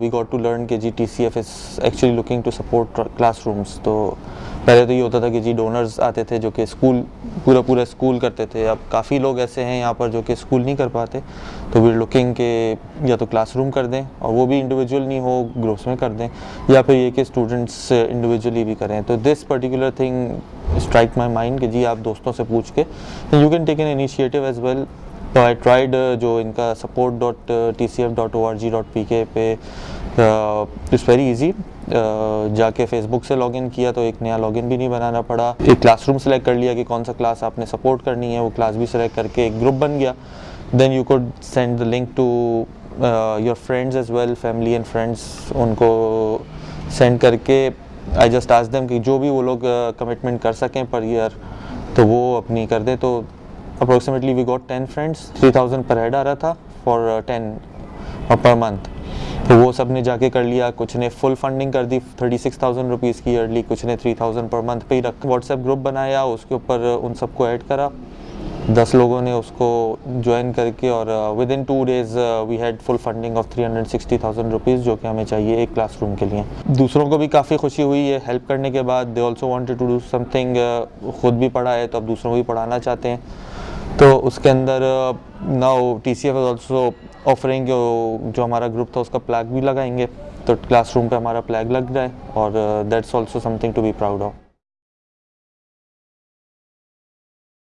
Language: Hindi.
वी गॉट टू लर्न कि जी T C F is actually looking to support classrooms तो पहले तो ये होता था कि जी डोनर्स आते थे जो कि स्कूल पूरा पूरा स्कूल करते थे। अब काफ़ी लोग ऐसे हैं यहाँ पर जो कि स्कूल नहीं कर पाते। तो वी लुकिंग के या तो क्लासरूम कर दें और वो भी इंडिविजुअल नहीं हो ग्रुप्स में कर दें, या फिर ये कि स्टूडेंट्स इंडिविजुअली भी करें। तो this particular thing strike my mind कि जी आप दोस्तों से पूछ के you can take an initiative as well तो आई ट्राइड जो इनका support dot T C F dot O R G dot P K पे इट्स वेरी ईजी जाके फेसबुक से लॉगिन किया तो एक नया लॉगिन भी नहीं बनाना पड़ा। एक क्लासरूम सेलेक्ट कर लिया कि कौन सा क्लास आपने सपोर्ट करनी है वो क्लास भी सेलेक्ट करके एक ग्रुप बन गया। Then you could send the link to your friends as well family and friends उनको सेंड करके। आई जस्ट आज देम कि जो भी वो लोग कमिटमेंट uh, कर सकें पर ईयर तो वो अपनी कर दें। तो approximately we got ten friends three thousand पर हेड आ रहा था फॉर टेन पर मंथ तो वो सबने जाके कर लिया, कुछ ने फुल फंडिंग कर दी थर्टी सिक्स थाउज़ेंड रुपीज़ की ईयरली कुछ ने थ्री थाउज़ेंड पर मंथ पे ही रख व्हाट्सएप ग्रुप बनाया, उसके ऊपर उन सबको ऐड करा। दस लोगों ने उसको ज्वाइन करके और within two days we had full funding of three hundred sixty thousand rupees जो कि हमें चाहिए एक क्लासरूम के लिए। दूसरों को भी काफ़ी खुशी हुई है हेल्प करने के बाद they also wanted to do something खुद भी पढ़ा है तो अब दूसरों को भी पढ़ाना चाहते हैं। तो उसके अंदर now T C F also offering जो हमारा ग्रुप था, उसका प्लैग भी लगाएँगे। तो क्लासरूम पे हमारा प्लैग लग रहा है और that's also something to be proud of